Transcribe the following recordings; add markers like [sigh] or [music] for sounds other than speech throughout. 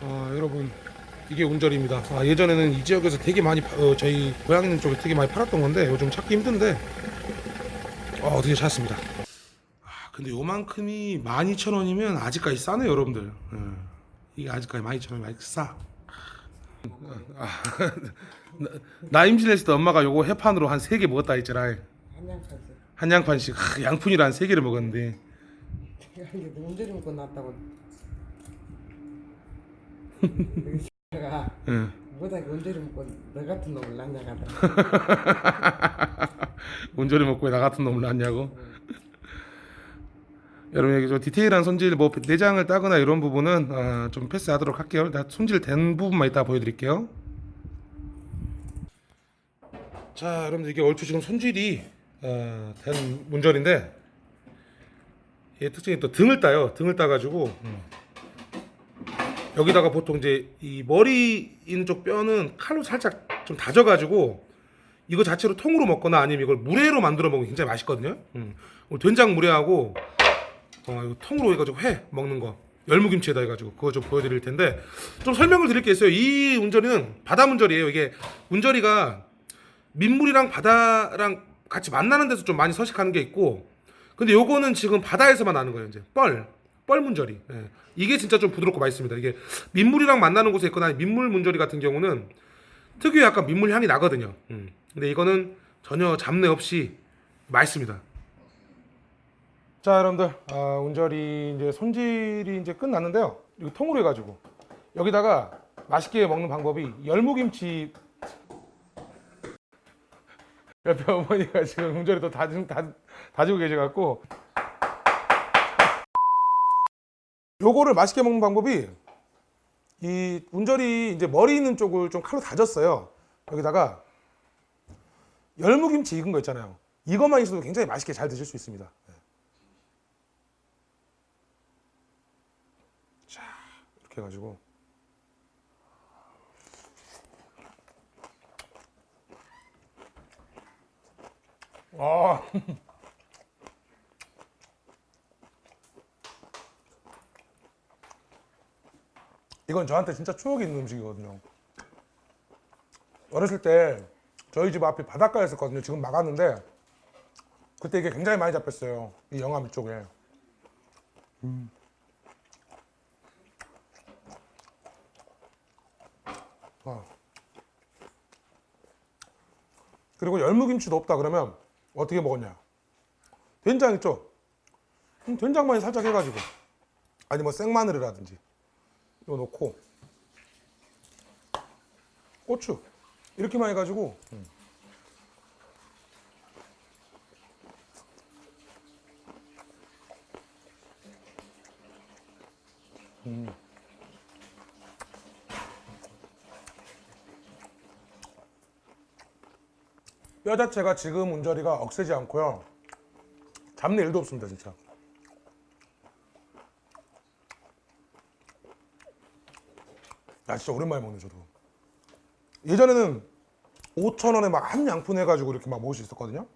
아 이게 운절입니다. 아, 예전에는 이 지역에서 되게 많이 파- 어, 저희 고향 있는 쪽에 되게 많이 팔았던 건데 요즘 찾기 힘든데 어, 드디어 찾았습니다. 아 근데 요만큼이 12,000원이면 아직까지 싸네 여러분들. 예. 이게 아직까지 12,000원이 많이 싸. 아, 나- 나 임신했을 때 엄마가 요거 해판으로 한 3개 먹었다 했잖아. 한양까지. 한 양판씩 하, 양푼이라 한 3개를 먹었는데 이게 운전이 먹고 났다고. 내가 예. 못하게 운전이 먹고 너 같은 놈을 낳냐가다. 운전을 먹고 왜나 같은 놈을 낳냐고. 여러분 여기 저 디테일한 손질 뭐 내장을 따거나 이런 부분은 어, 좀 패스하도록 할게요. 나 손질 된 부분만 이따 보여드릴게요. 자, 여러분들 이게 얼추 지금 손질이 어, 된 문절인데 얘 특징이 또 등을 따요. 등을 따가지고 음. 여기다가 보통 이제 이 머리 있는 쪽 뼈는 칼로 살짝 좀 다져가지고 이거 자체로 통으로 먹거나 아니면 이걸 물회로 만들어 먹으면 굉장히 맛있거든요. 음. 오늘 된장 물회하고 어, 통으로 해가지고 회 먹는 거 열무김치에다 해가지고 그거 좀 보여드릴 텐데 좀 설명을 드릴 게 있어요. 이 운절이는 바다 문절이에요. 이게 운절이가 민물이랑 바다랑 같이 만나는 데서 좀 많이 서식하는 게 있고 근데 요거는 지금 바다에서만 나는 거예요. 이제 뻘 뻘문절이 예. 이게 진짜 좀 부드럽고 맛있습니다. 이게 민물이랑 만나는 곳에 있거나 민물 문절이 같은 경우는 특유의 약간 민물 향이 나거든요. 음. 근데 이거는 전혀 잡내 없이 맛있습니다. 자, 여러분들, 아, 운절이 이제 손질이 이제 끝났는데요. 이거 통으로 해가지고 여기다가 맛있게 먹는 방법이 열무김치. 옆에 어머니가 지금 운절이 또 다지, 다, 다지고 계셔갖고 요거를 맛있게 먹는 방법이 이 운절이 이제 머리 있는 쪽을 좀 칼로 다졌어요. 여기다가 열무김치 익은 거 있잖아요. 이것만 있어도 굉장히 맛있게 잘 드실 수 있습니다. 네. 자, 이렇게 해가지고 아. [laughs] 이건 저한테 진짜 추억이 있는 음식이거든요. 어렸을 때 저희 집 앞에 바닷가였었거든요. 지금 막았는데 그때 이게 굉장히 많이 잡혔어요. 이 영암 쪽에. 음. 아. 그리고 열무김치도 없다 그러면 어떻게 먹었냐? 된장 있죠? 음, 된장만 살짝 해가지고 아니 뭐 생마늘이라든지 이거 넣고 고추 이렇게만 해가지고 음. 음. 뼈 자체가 지금 운절이가 억세지 않고요. 잡내 1도 없습니다 진짜. 야 진짜 오랜만에 먹네 저도. 예전에는 5천원에 막 한 양푼 해가지고 이렇게 막 먹을 수 있었거든요.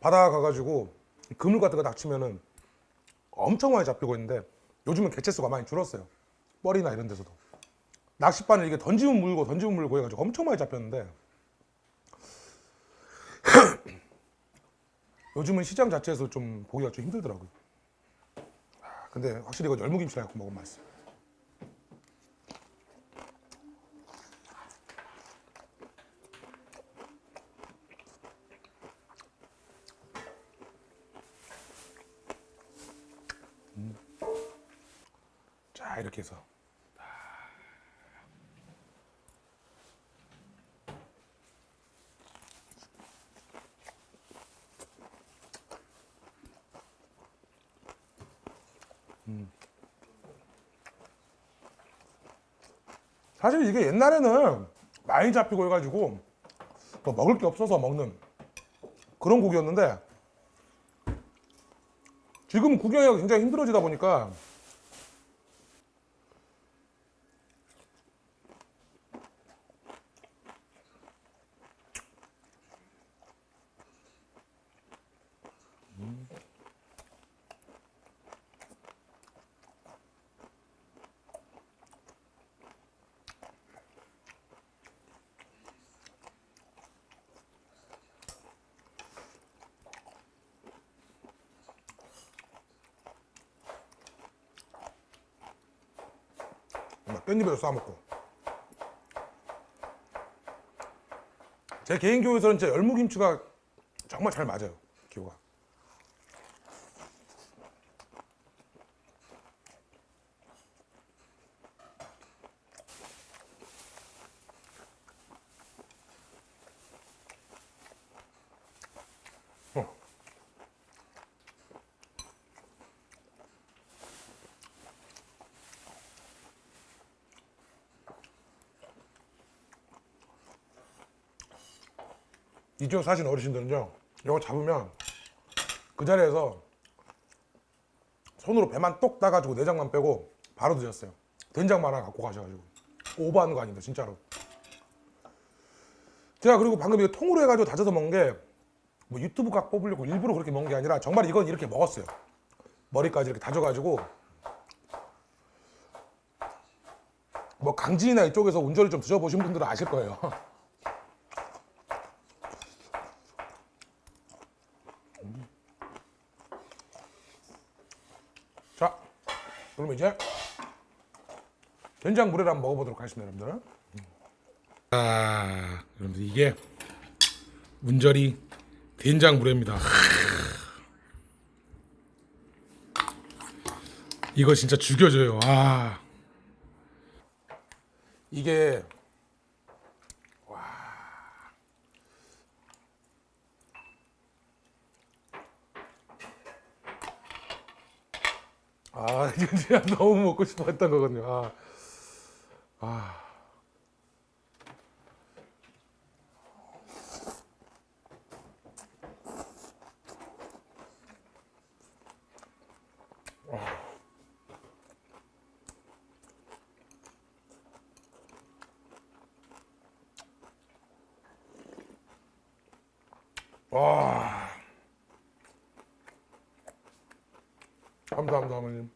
바다 가가지고 그물 같은 거 닥치면은 엄청 많이 잡히고 있는데 요즘은 개체수가 많이 줄었어요. 뻘이나 이런 데서도. 낚싯바늘 이게 던지면 물고 던지면 물고 해가지고 엄청 많이 잡혔는데 요즘은 시장 자체에서 좀 보기가 좀 힘들더라고요. 아, 근데 확실히 이거 열무김치랑 먹으면 맛있어요. 자 이렇게 해서 음. 사실 이게 옛날에는 많이 잡히고 해가지고 뭐 먹을 게 없어서 먹는 그런 고기였는데 지금 구경하기가 굉장히 힘들어지다 보니까 깻잎에도 싸먹고. 제 개인 기호에서는 진짜 열무김치가 정말 잘 맞아요. 기호가. 이쪽 사신 어르신들은요 이거 잡으면 그 자리에서 손으로 배만 똑 따가지고 내장만 빼고 바로 드셨어요. 된장만 하나 갖고 가셔가지고. 오버하는 거 아닙니다 진짜로. 제가 그리고 방금 이거 통으로 해가지고 다져서 먹은 게 뭐 유튜브 각 뽑으려고 일부러 그렇게 먹은 게 아니라 정말 이건 이렇게 먹었어요. 머리까지 이렇게 다져가지고. 뭐 강진이나 이쪽에서 운전을 좀 드셔보신 분들은 아실 거예요 [laughs] 자, 그러면 이제 된장 물회를 한번 먹어보도록 하겠습니다, 여러분들. 아, 여러분들 이게 문절이 된장 물회입니다. 이거 진짜 죽여줘요. 아, 이게 아, 이거 [laughs] 진짜 너무 먹고 싶어 했던 거거든요. 아. 아. 와. 감사합니다, 어머님.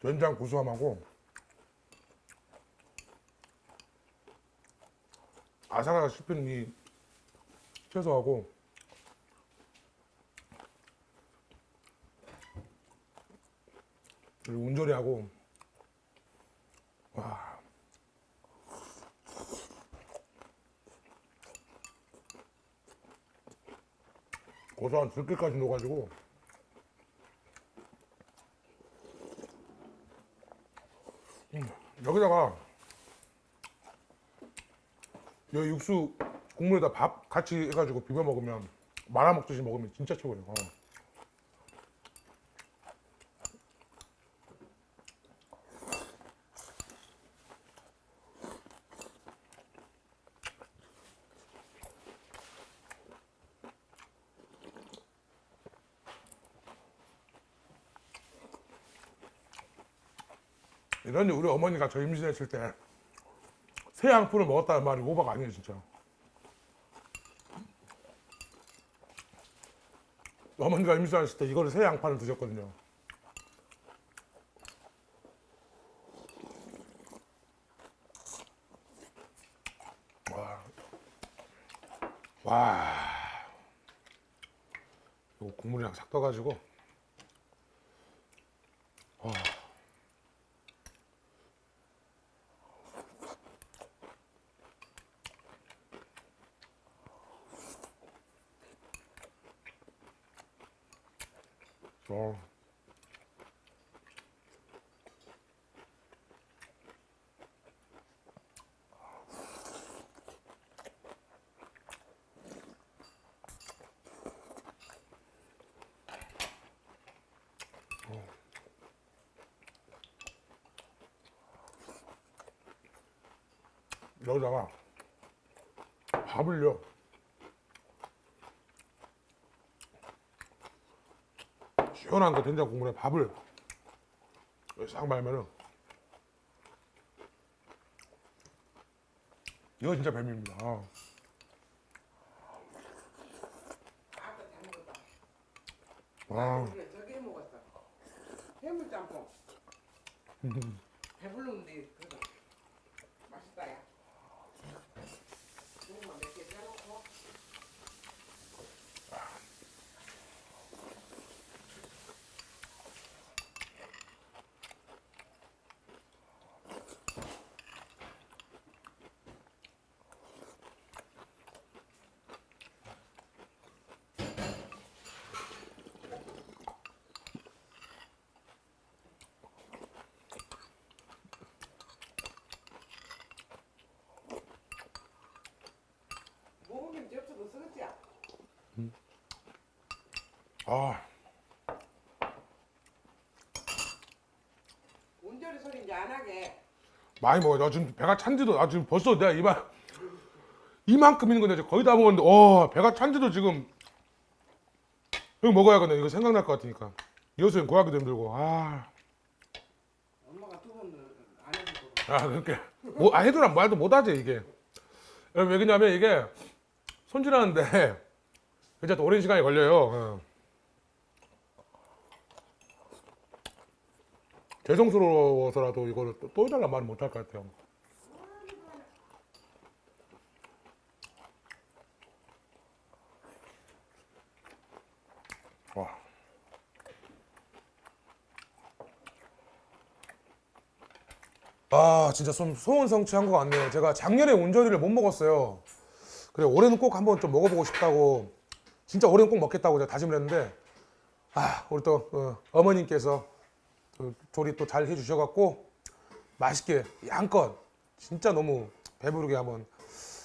된장 구수함하고 아삭아삭 씹히는 이 채소하고 그리고 운조리하고 와. 고소한 들깨까지 넣어가지고 음, 여기다가 여 육수 국물에다 밥 같이 해가지고 비벼 먹으면 말아 먹듯이 먹으면 진짜 최고예요. 어. 이런 우리 어머니가 저 임신했을 때 새 양푼을 먹었다는 말이 오바가 아니에요 진짜. 어머니가 임신했을 때 이거를 새 양파를 드셨거든요. 와, 와. 이거 국물이랑 싹 떠가지고 와. 어. 여기다가 밥을요. 시원한 그 된장 국물에 밥을 싹 말면은 이거 진짜 별미입니다. 아. 아. 그래 저기 해 먹었어. 해물 짬뽕. [laughs] 배불렀는데 그거 맛있다 야. 고구마 몇개 짜놓고. 먹으면 접수도 쓰겠지? 아. 운전이 소리 이제 안 하게. 많이 먹어. 나 지금 배가 찬지도 나 지금 벌써 내가 이만 이만큼 있는 건데 거의 다 먹었는데 어 배가 찬지도 지금 이거 먹어야겠네. 이거 생각날 것 같으니까. 이어서 구하기도 힘들고. 아. 엄마가 두 번은 안 해주고. 아 그렇게 뭐 아, 해도랑 말도 못하지 이게 왜 그러냐면 이게 손질하는데 이제 또 오랜 시간이 걸려요 어. 죄송스러워서라도 이거를 또, 또 해달란 말은 못할 것 같아요 와. 아 진짜 좀 소원 성취한 것 같네요. 제가 작년에 온조리를 못 먹었어요. 그래 올해는 꼭 한번 좀 먹어보고 싶다고 진짜 올해는 꼭 먹겠다고 제가 다짐을 했는데 아 우리 또 어, 머님께서 조리 또 잘 해주셔갖고 맛있게 양껏 진짜 너무 배부르게 한번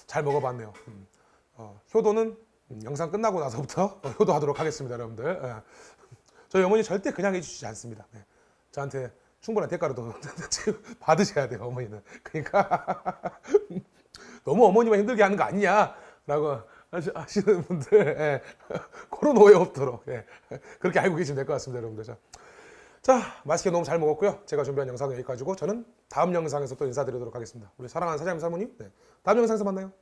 잘 먹어봤네요. 음. 어, 효도는 음, 영상 끝나고 나서부터 어, [laughs] 효도하도록 하겠습니다, 여러분들. 예. 저희 어머니 절대 그냥 해주시지 않습니다. 네. 저한테 충분한 대가로도 [laughs] 받으셔야 돼요, 어머니는. 그러니까 [laughs] 너무 어머니만 힘들게 하는 거 아니냐라고 하시- 하시는 분들 예. 그런 오해 없도록 예. 그렇게 알고 계시면 될 것 같습니다, 여러분들. 자, 자, 맛있게 너무 잘 먹었고요. 제가 준비한 영상은 여기까지고 저는 다음 영상에서 또 인사드리도록 하겠습니다. 우리 사랑하는 사장님 사모님, 네. 다음 영상에서 만나요.